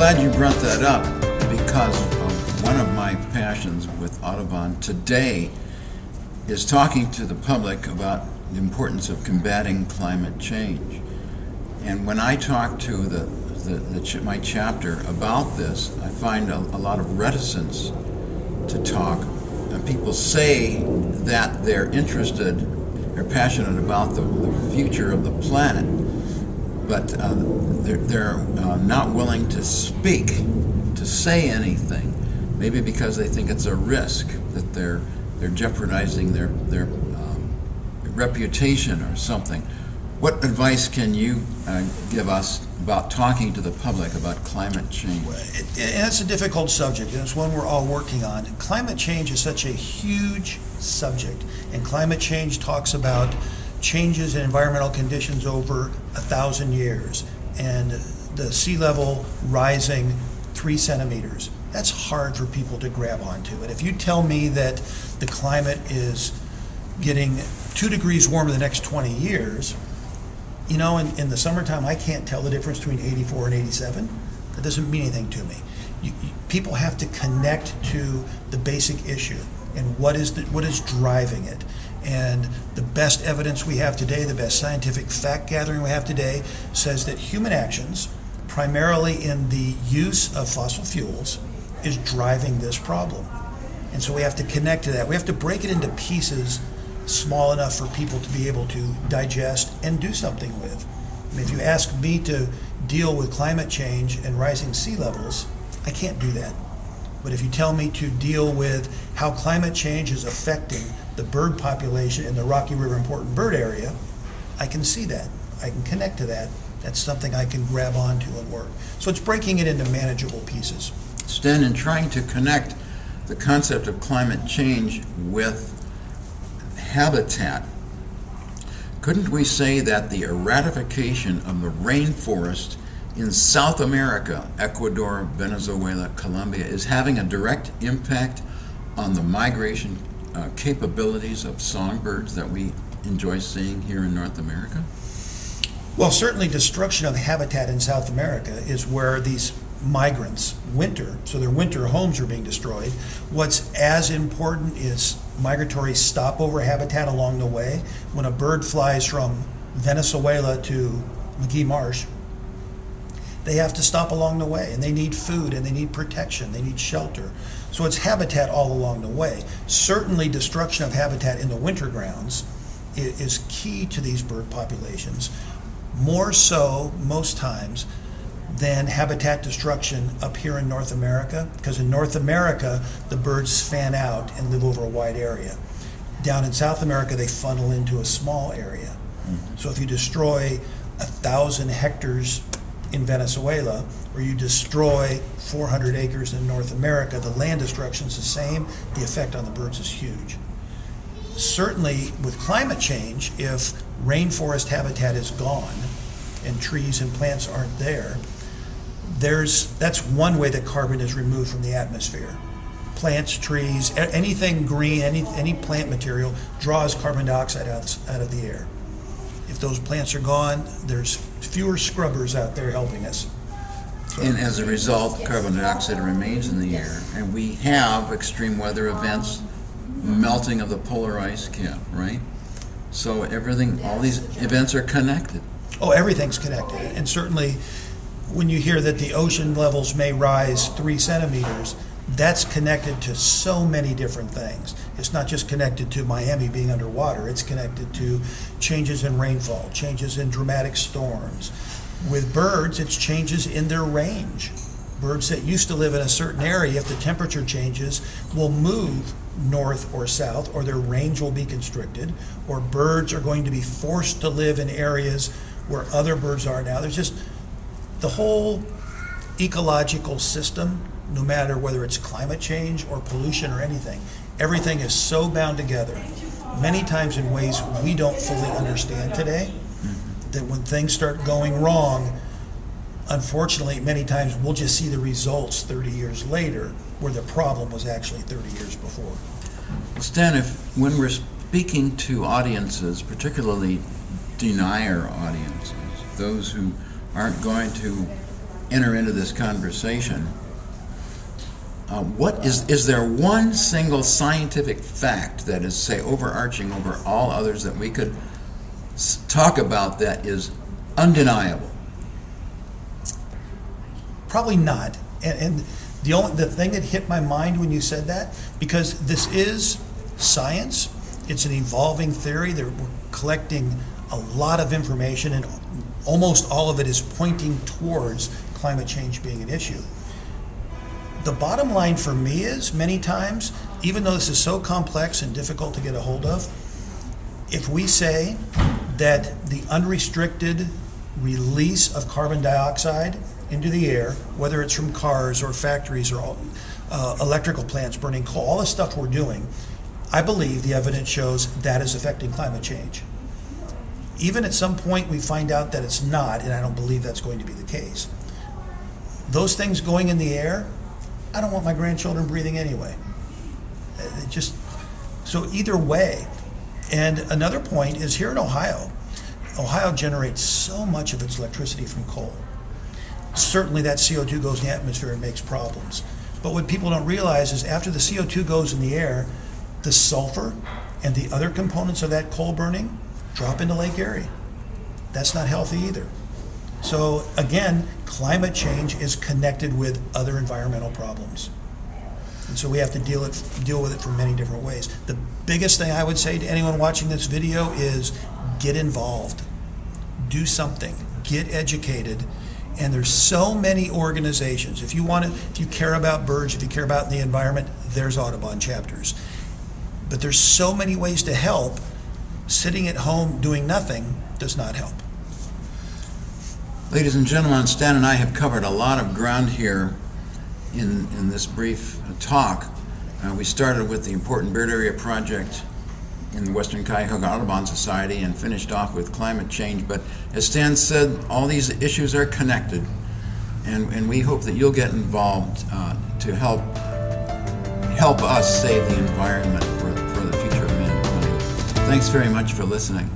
glad you brought that up because of one of my passions with Audubon today is talking to the public about the importance of combating climate change. And when I talk to the, the, the ch my chapter about this, I find a, a lot of reticence to talk. And people say that they're interested, they're passionate about the, the future of the planet, but uh, they're, they're uh, not willing to speak, to say anything, maybe because they think it's a risk that they're they're jeopardizing their their um, reputation or something. What advice can you uh, give us about talking to the public about climate change? It- And it's a difficult subject, and it's one we're all working on. Climate change is such a huge subject, and climate change talks about changes in environmental conditions over a thousand years, and the sea level rising three centimeters. That's hard for people to grab onto. And if you tell me that the climate is getting two degrees warmer the next 20 years, you know, in, in the summertime, I can't tell the difference between 84 and 87. That doesn't mean anything to me. You, you, people have to connect to the basic issue and what is the, what is driving it. And the best evidence we have today, the best scientific fact gathering we have today, says that human actions, primarily in the use of fossil fuels, is driving this problem. And so we have to connect to that. We have to break it into pieces small enough for people to be able to digest and do something with. I mean, if you ask me to deal with climate change and rising sea levels, I can't do that. But if you tell me to deal with how climate change is affecting the bird population in the Rocky River Important Bird Area, I can see that. I can connect to that. That's something I can grab onto and work. So it's breaking it into manageable pieces. Sten, in trying to connect the concept of climate change with habitat, couldn't we say that the eradication of the rainforest in South America, Ecuador, Venezuela, Colombia, is having a direct impact on the migration uh, capabilities of songbirds that we enjoy seeing here in North America? Well, certainly destruction of habitat in South America is where these migrants winter, so their winter homes are being destroyed. What's as important is migratory stopover habitat along the way. When a bird flies from Venezuela to Magee Marsh, they have to stop along the way and they need food and they need protection, they need shelter. So it's habitat all along the way. Certainly, destruction of habitat in the winter grounds is key to these bird populations, more so most times than habitat destruction up here in North America, because in North America, the birds fan out and live over a wide area. Down in South America, they funnel into a small area. Mm-hmm. So if you destroy a thousand hectares in Venezuela, or you destroy 400 acres in North America, the land destruction is the same, the effect on the birds is huge. Certainly, with climate change, if rainforest habitat is gone and trees and plants aren't there, there's, that's one way that carbon is removed from the atmosphere. Plants, trees, anything green, any, any plant material draws carbon dioxide out, out of the air. If those plants are gone, there's fewer scrubbers out there helping us. So- And as a result, carbon dioxide remains in the air, and we have extreme weather events, melting of the polar ice cap, right? So everything, all these events are connected. Oh, everything's connected, and certainly, when you hear that the ocean levels may rise three centimeters, that's connected to so many different things. It's not just connected to Miami being underwater, it's connected to changes in rainfall, changes in dramatic storms. With birds, it's changes in their range. Birds that used to live in a certain area, if the temperature changes, will move north or south, or their range will be constricted, or birds are going to be forced to live in areas where other birds are now. There's just the whole ecological system, no matter whether it's climate change or pollution or anything, everything is so bound together, many times in ways we don't fully understand today, that when things start going wrong, unfortunately, many times we'll just see the results 30 years later where the problem was actually 30 years before. Stan, if, when we're speaking to audiences, particularly denier audiences, those who aren't going to enter into this conversation, uh, what is, is there one single scientific fact that is, say, overarching over all others that we could talk about that is undeniable? Probably not. And, and the only the thing that hit my mind when you said that, because this is science, it's an evolving theory. That we're collecting a lot of information, and almost all of it is pointing towards climate change being an issue. The bottom line for me is many times, even though this is so complex and difficult to get a hold of, if we say that the unrestricted release of carbon dioxide into the air, whether it's from cars or factories or uh, electrical plants burning coal, all the stuff we're doing, I believe the evidence shows that is affecting climate change. Even at some point we find out that it's not, and I don't believe that's going to be the case. Those things going in the air, I don't want my grandchildren breathing anyway. It just so either way. And another point is here in Ohio, Ohio generates so much of its electricity from coal. Certainly, that CO2 goes in the atmosphere and makes problems. But what people don't realize is after the CO2 goes in the air, the sulfur and the other components of that coal burning drop into Lake Erie. That's not healthy either. So again, climate change is connected with other environmental problems. And so we have to deal it, deal with it from many different ways. The biggest thing I would say to anyone watching this video is get involved. Do something. Get educated. And there's so many organizations. If you want to, if you care about birds, if you care about the environment, there's Audubon chapters. But there's so many ways to help. Sitting at home doing nothing does not help. Ladies and gentlemen, Stan and I have covered a lot of ground here in, in this brief talk. Uh, we started with the important Bird Area Project in the Western Cuyahoga Audubon Society and finished off with climate change. But as Stan said, all these issues are connected, and, and we hope that you'll get involved uh, to help help us save the environment for, for the future of mankind. Thanks very much for listening.